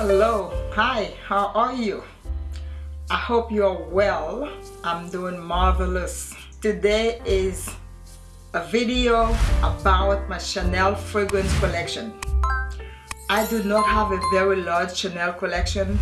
hello. Hi how are you? I hope you're well. I'm doing marvelous. Today is a video about my Chanel fragrance collection. I do not have a very large Chanel collection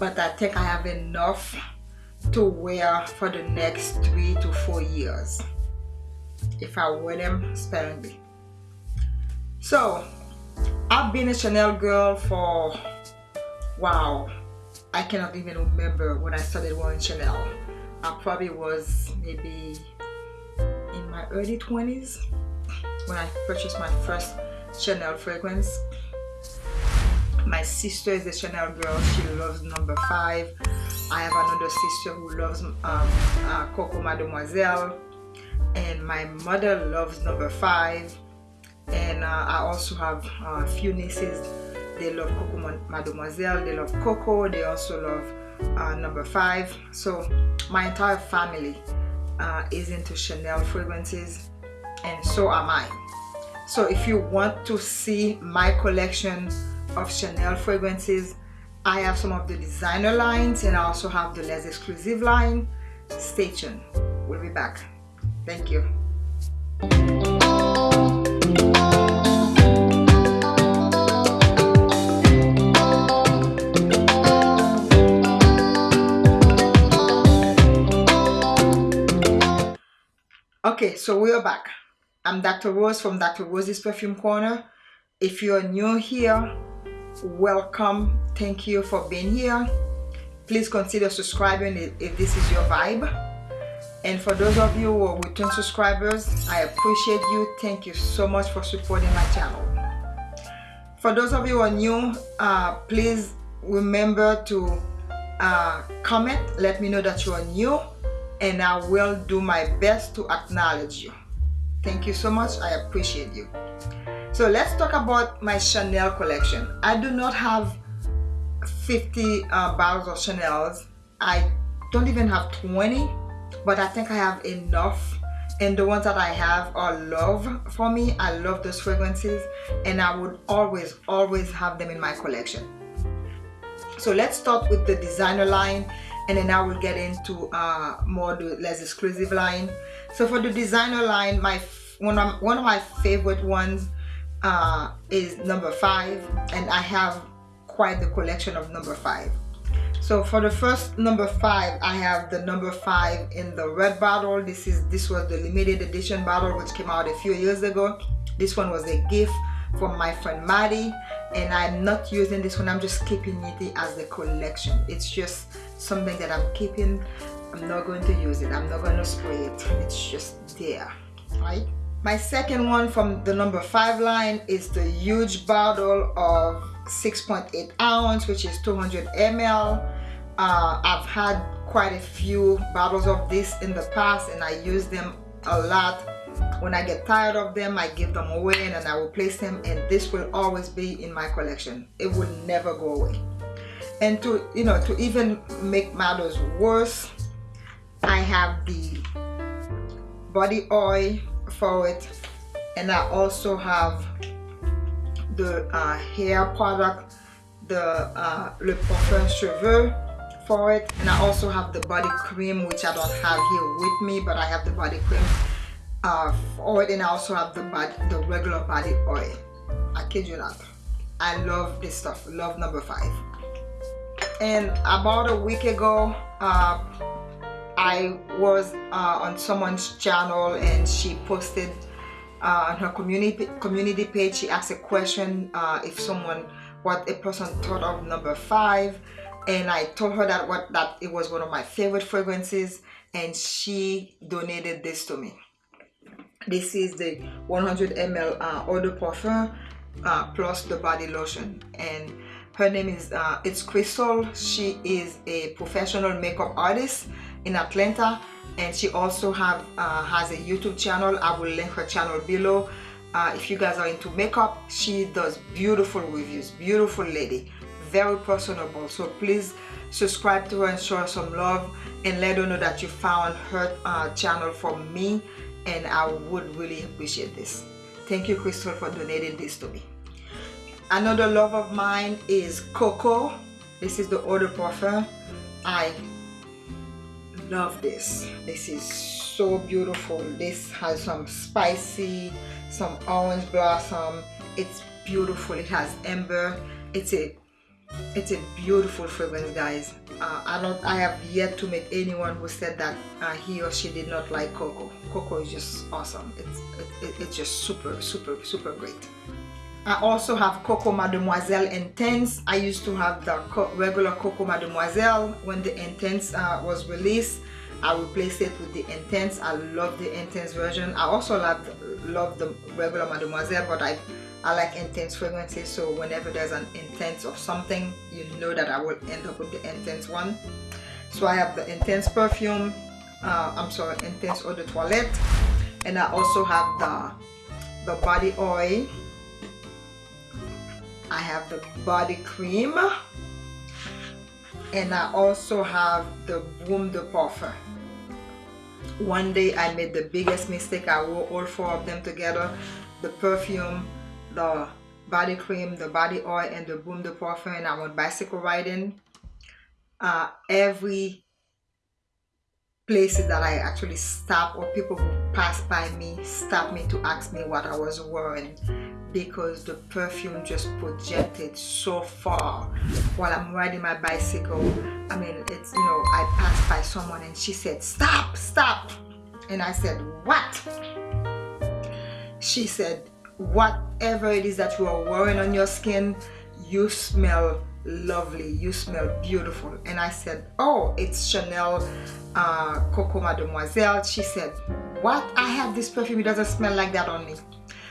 but I think I have enough to wear for the next three to four years if I wear them sparingly. So I've been a Chanel girl for wow. I cannot even remember when I started wearing Chanel. I probably was maybe in my early 20s when I purchased my first Chanel fragrance. My sister is a Chanel girl. She loves number five. I have another sister who loves um, uh, Coco Mademoiselle. And my mother loves number five. And uh, I also have uh, a few nieces they love Coco Mademoiselle they love Coco they also love uh, number five. So my entire family uh, is into Chanel fragrances and so am I. So if you want to see my collection of Chanel fragrances I have some of the designer lines and I also have the less exclusive line. Stay tuned. We'll be back. Thank you so we are back. I'm dr. Rose from dr. Rose's perfume corner. If you're new here welcome. Thank you for being here. Please consider subscribing if this is your vibe. And for those of you who are return subscribers i appreciate you. Thank you so much for supporting my channel. For those of you who are new uh, please remember to uh, comment. Let me know that you are new and I will do my best to acknowledge you. Thank you so much. I appreciate you. So let's talk about my Chanel collection. I do not have 50 uh, bottles of Chanel's. I don't even have 20, but I think I have enough. And the ones that I have are love for me. I love those fragrances and I would always, always have them in my collection. So let's start with the designer line and then I will get into uh, more the less exclusive line. So for the designer line, my one of, one of my favorite ones uh, is number five and I have quite the collection of number five. So for the first number five, I have the number five in the red bottle. This is this was the limited edition bottle which came out a few years ago. This one was a gift from my friend Maddie and I'm not using this one I'm just keeping it as a collection. It's just something that I'm keeping. I'm not going to use it. I'm not going to spray it. It's just there right? My second one from the number five line is the huge bottle of 6.8 ounce which is 200 ml uh, I've had quite a few bottles of this in the past and I use them a lot when I get tired of them I give them away and then I will place them and this will always be in my collection. It will never go away. And to you know to even make matters worse I have the body oil for it and I also have the uh, hair product the uh, Le Parfum Cheveux for it and I also have the body cream which I don't have here with me but I have the body cream uh, oil and I also have the the regular body oil. I kid you not. I love this stuff. Love number five. And about a week ago, uh, I was uh, on someone's channel and she posted uh, on her community community page. She asked a question uh, if someone what a person thought of number five, and I told her that what that it was one of my favorite fragrances, and she donated this to me this is the 100 ml uh, eau de parfum uh, plus the body lotion. And her name is uh, it's Crystal. She is a professional makeup artist in Atlanta. And she also have uh, has a YouTube channel. I will link her channel below. Uh, if you guys are into makeup she does beautiful reviews. Beautiful lady. Very personable. So please subscribe to her and show her some love. And let her know that you found her uh, channel from me and I would really appreciate this. Thank you Crystal for donating this to me. another love of mine is coco. This is the eau de parfum i love this. This is so beautiful. This has some spicy some orange blossom. It's beautiful. It has amber. It's a it's a beautiful fragrance guys uh, I don't I have yet to meet anyone who said that uh, he or she did not like coco coco is just awesome it's it, it's just super super super great I also have Coco Mademoiselle Intense. I used to have the regular Coco Mademoiselle when the Intense uh, was released. I replaced it with the Intense. I love the Intense version. I also love, love the regular Mademoiselle, but I I like intense fragrances so whenever there's an intense of something you know that I will end up with the intense one. So I have the intense perfume uh, I'm sorry intense eau de toilette and I also have the the body oil. I have the body cream and I also have the Baume de Parfum. One day I made the biggest mistake I wore all four of them together the perfume the body cream, the body oil, and the Baume de Parfum, and I went bicycle riding. Uh, every places that I actually stop or people who pass by me stop me to ask me what I was wearing because the perfume just projected so far while I'm riding my bicycle. I mean, it's, you know, I passed by someone and she said, stop, stop. And I said, what? She said, whatever it is that you are wearing on your skin you smell lovely you smell beautiful. And I said oh it's Chanel uh, Coco Mademoiselle. She said what? I have this perfume. It doesn't smell like that on me.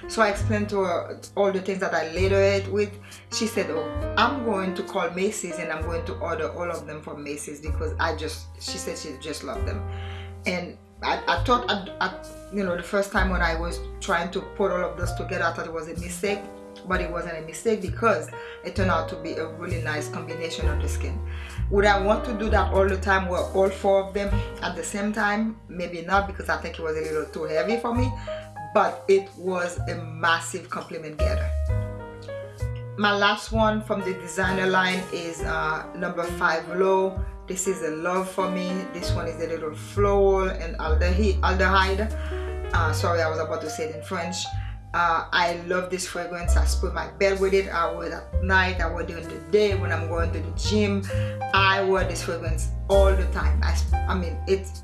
So I explained to her all the things that I later it with. She said oh I'm going to call Macy's and I'm going to order all of them from Macy's because I just she said she just loved them. And I, I thought, I, I, you know, the first time when I was trying to put all of this together, I thought it was a mistake, but it wasn't a mistake because it turned out to be a really nice combination of the skin. Would I want to do that all the time with all four of them at the same time? Maybe not because I think it was a little too heavy for me, but it was a massive compliment getter. My last one from the designer line is uh, number 5 L'Eau this is a love for me. This one is a little floral and aldehyde. Uh, sorry I was about to say it in French. Uh, I love this fragrance. I spray my bed with it. I wear it at night I wear it during the day when I'm going to the gym I wear this fragrance all the time. I, I mean it's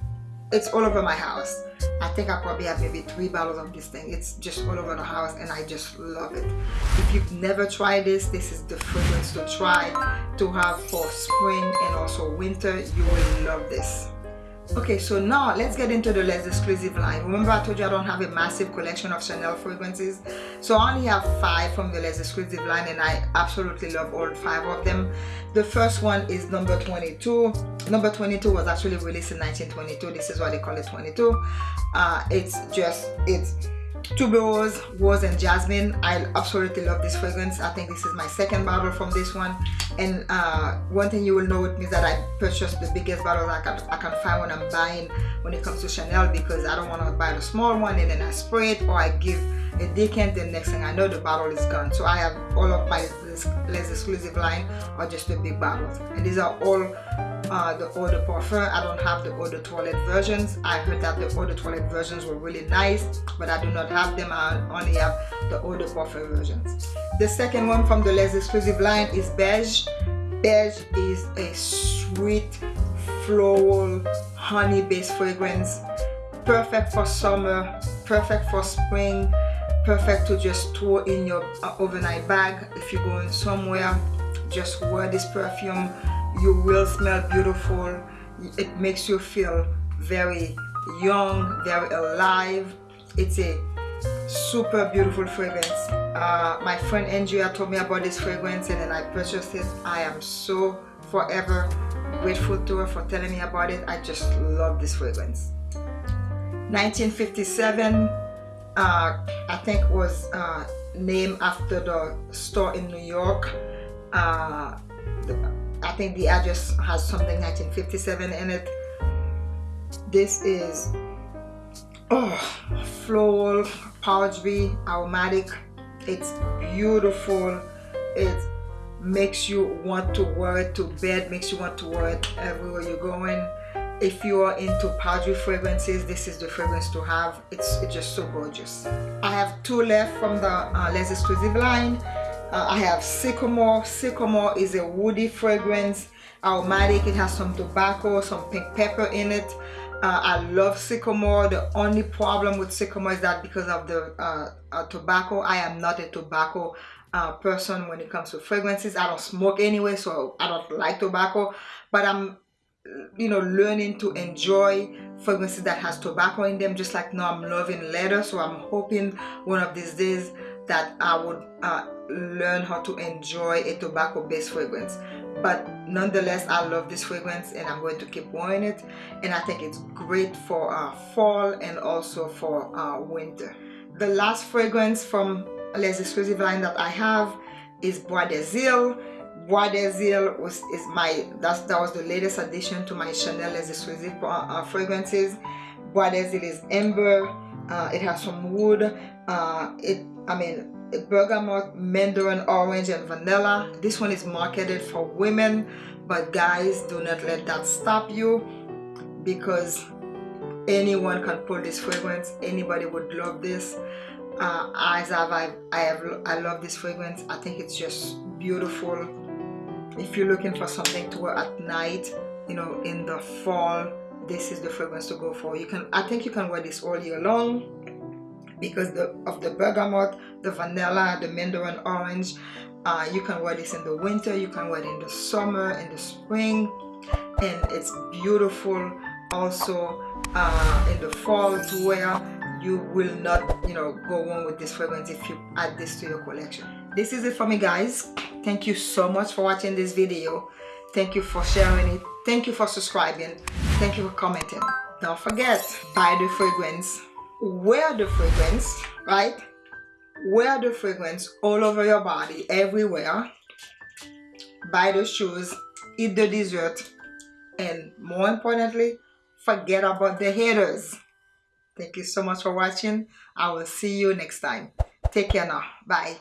it's all over my house I think I probably have maybe three bottles of this thing. It's just all over the house and I just love it. If you've never tried this this is the fragrance to try to have for spring and also winter. You will love this Okay, so now let's get into the less exclusive line. Remember I told you I don't have a massive collection of Chanel fragrances. So I only have five from the less exclusive line and I absolutely love all five of them. The first one is number 22. Number 22 was actually released in 1922. This is why they call it 22. Uh, it's just, it's tuberose rose and jasmine. I absolutely love this fragrance. I think this is my second bottle from this one. And uh, one thing you will know with me is that i purchased the biggest bottle I can, I can find when i'm buying when it comes to chanel because i don't want to buy the small one and then i spray it or i give a decant and next thing i know the bottle is gone. So i have all of my less exclusive line or just the big bottles and these are all uh, the eau de parfum I don't have the eau de toilette versions. I heard that the eau de toilette versions were really nice but I do not have them. I only have the eau de parfum versions. The second one from the less exclusive line is beige. Beige is a sweet floral honey based fragrance. Perfect for summer perfect for spring perfect to just throw in your uh, overnight bag. If you're going somewhere just wear this perfume you will smell beautiful. It makes you feel very young very alive. It's a super beautiful fragrance. Uh, my friend Andrea told me about this fragrance and then I purchased it. I am so forever grateful to her for telling me about it. I just love this fragrance. 1957 uh, I think was uh, named after the store in New York. Uh, the, I think the address has something 1957 in it. This is oh floral powdery aromatic. It's beautiful. It makes you want to wear it to bed makes you want to wear it everywhere you're going. If you are into powdery fragrances this is the fragrance to have. It's, it's just so gorgeous. I have two left from the uh, Les Exclusive line uh, i have Sycomore. Sycomore is a woody fragrance. Aromatic it. Has some tobacco some pink pepper in it. Uh, I love Sycomore. The only problem with Sycomore is that because of the uh, uh, tobacco I am not a tobacco uh, person when it comes to fragrances. I don't smoke anyway so I don't like tobacco. But I'm you know learning to enjoy fragrances that has tobacco in them just like now I'm loving leather. So I'm hoping one of these days that I would uh, learn how to enjoy a tobacco based fragrance. But nonetheless I love this fragrance and I'm going to keep wearing it. And I think it's great for uh, fall and also for uh, winter. The last fragrance from Les Exclusive line that I have is Bois des Îles Bois des Îles was is my that's that was the latest addition to my Chanel Les Exclusive uh, uh, fragrances. Bois des Îles is amber. Uh, it has some wood uh, it I mean bergamot mandarin orange and vanilla. This one is marketed for women but guys do not let that stop you because anyone can pull this fragrance. Anybody would love this. Uh, as have I, I have I love this fragrance. I think it's just beautiful. If you're looking for something to wear at night you know in the fall this is the fragrance to go for. You can I think you can wear this all year long because the, of the bergamot the vanilla the mandarin orange. Uh, you can wear this in the winter you can wear it in the summer in the spring. And it's beautiful also uh, in the fall to wear. You will not you know go on with this fragrance if you add this to your collection. This is it for me guys. Thank you so much for watching this video. Thank you for sharing it. Thank you for subscribing. Thank you for commenting. Don't forget buy the fragrance wear the fragrance right? Wear the fragrance all over your body everywhere. Buy the shoes eat the dessert and more importantly forget about the haters. Thank you so much for watching. I will see you next time. Take care now. Bye